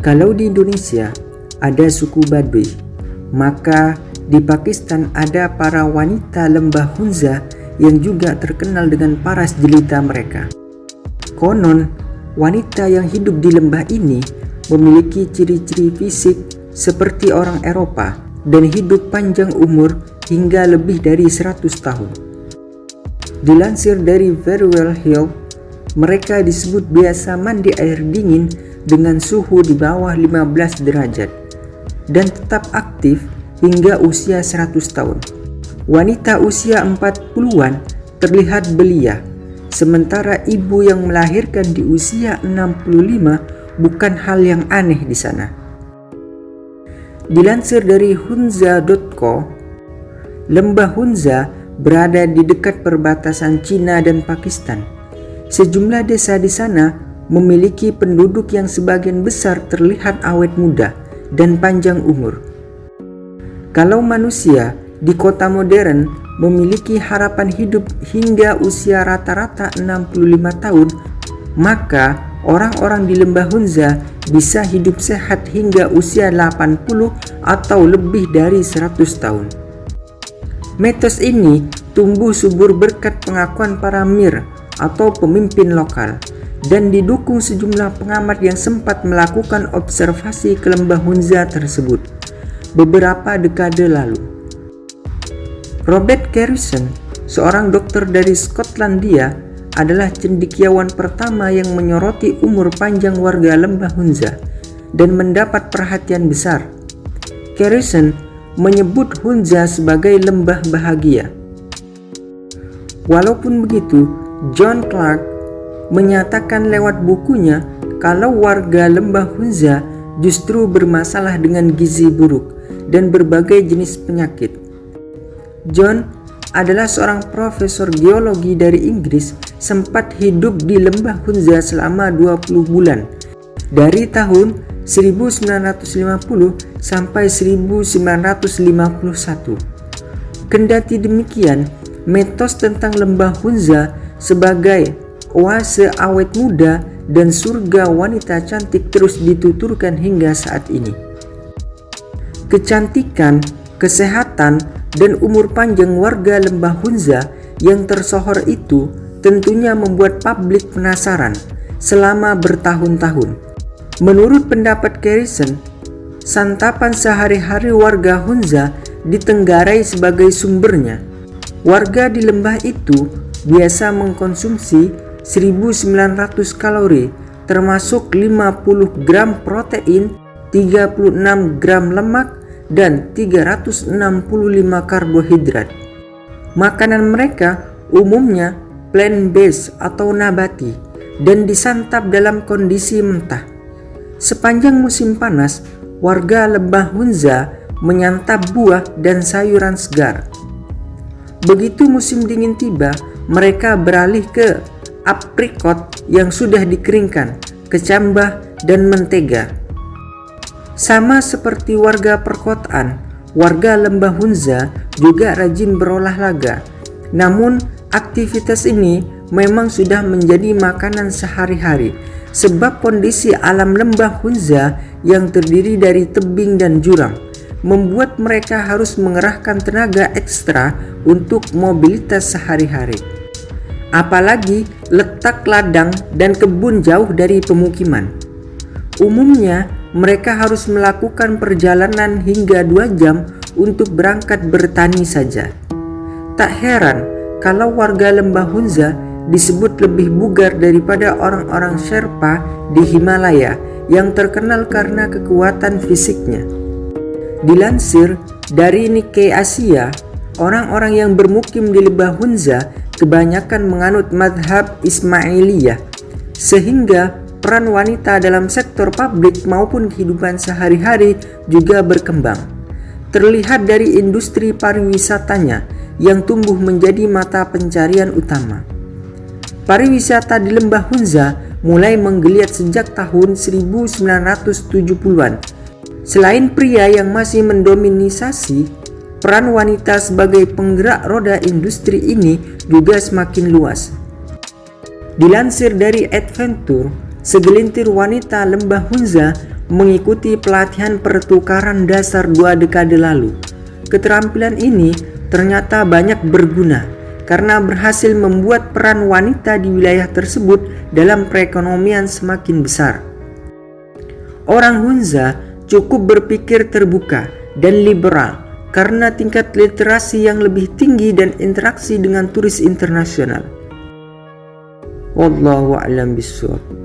Kalau di Indonesia ada suku Baduy, maka di Pakistan ada para wanita lembah Hunza yang juga terkenal dengan paras jelita mereka. Konon, wanita yang hidup di lembah ini memiliki ciri-ciri fisik seperti orang Eropa dan hidup panjang umur hingga lebih dari 100 tahun. Dilansir dari Very Well Hill, mereka disebut biasa mandi air dingin dengan suhu di bawah 15 derajat dan tetap aktif hingga usia 100 tahun. Wanita usia 40-an terlihat belia, sementara ibu yang melahirkan di usia 65 bukan hal yang aneh di sana. Dilansir dari hunza.co, lembah Hunza berada di dekat perbatasan Cina dan Pakistan. Sejumlah desa di sana memiliki penduduk yang sebagian besar terlihat awet muda dan panjang umur. Kalau manusia di kota modern memiliki harapan hidup hingga usia rata-rata 65 tahun, maka orang-orang di lembah Hunza bisa hidup sehat hingga usia 80 atau lebih dari 100 tahun. Mitos ini tumbuh subur berkat pengakuan para mir atau pemimpin lokal dan didukung sejumlah pengamat yang sempat melakukan observasi ke lembah Hunza tersebut beberapa dekade lalu. Robert Garrison, seorang dokter dari Skotlandia, adalah cendikiawan pertama yang menyoroti umur panjang warga lembah Hunza dan mendapat perhatian besar. Garrison menyebut Hunza sebagai lembah bahagia. Walaupun begitu, John Clark menyatakan lewat bukunya kalau warga lembah Hunza justru bermasalah dengan gizi buruk dan berbagai jenis penyakit. John adalah seorang profesor geologi dari Inggris sempat hidup di lembah Hunza selama 20 bulan dari tahun 1950 sampai 1951. Kendati demikian, mitos tentang lembah Hunza sebagai oase awet muda dan surga wanita cantik terus dituturkan hingga saat ini. Kecantikan, kesehatan, dan umur panjang warga lembah Hunza yang tersohor itu tentunya membuat publik penasaran selama bertahun-tahun. Menurut pendapat Garrison, santapan sehari-hari warga Hunza ditenggarai sebagai sumbernya. Warga di lembah itu biasa mengkonsumsi 1900 kalori termasuk 50 gram protein, 36 gram lemak, dan 365 karbohidrat. Makanan mereka umumnya plant-based atau nabati dan disantap dalam kondisi mentah. Sepanjang musim panas, warga lembah Hunza menyantap buah dan sayuran segar. Begitu musim dingin tiba, mereka beralih ke aprikot yang sudah dikeringkan, kecambah, dan mentega. Sama seperti warga perkotaan, warga lembah Hunza juga rajin berolahraga. Namun, aktivitas ini memang sudah menjadi makanan sehari-hari sebab kondisi alam lembah Hunza yang terdiri dari tebing dan jurang membuat mereka harus mengerahkan tenaga ekstra untuk mobilitas sehari-hari apalagi letak ladang dan kebun jauh dari pemukiman. Umumnya, mereka harus melakukan perjalanan hingga dua jam untuk berangkat bertani saja. Tak heran kalau warga lembah Hunza disebut lebih bugar daripada orang-orang Sherpa di Himalaya yang terkenal karena kekuatan fisiknya. Dilansir dari Nikkei Asia, orang-orang yang bermukim di lembah Hunza kebanyakan menganut madhab Ismailiyah, sehingga peran wanita dalam sektor publik maupun kehidupan sehari-hari juga berkembang. Terlihat dari industri pariwisatanya yang tumbuh menjadi mata pencarian utama. Pariwisata di Lembah Hunza mulai menggeliat sejak tahun 1970-an. Selain pria yang masih mendominisasi Peran wanita sebagai penggerak roda industri ini juga semakin luas. Dilansir dari Adventure, segelintir wanita lembah Hunza mengikuti pelatihan pertukaran dasar dua dekade lalu. Keterampilan ini ternyata banyak berguna karena berhasil membuat peran wanita di wilayah tersebut dalam perekonomian semakin besar. Orang Hunza cukup berpikir terbuka dan liberal karena tingkat literasi yang lebih tinggi dan interaksi dengan turis internasional. Wallahu a'lam bishawab.